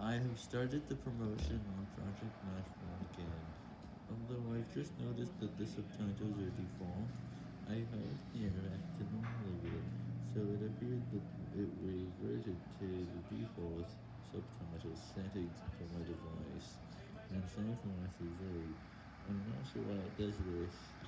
I have started the promotion on Project Mushroom again, although I've just noticed that the subtitles are default, I have interacted normally with it, so it appeared that it reverted to the default subtitle settings for my device, and sorry for my CV, I'm not sure why it does this.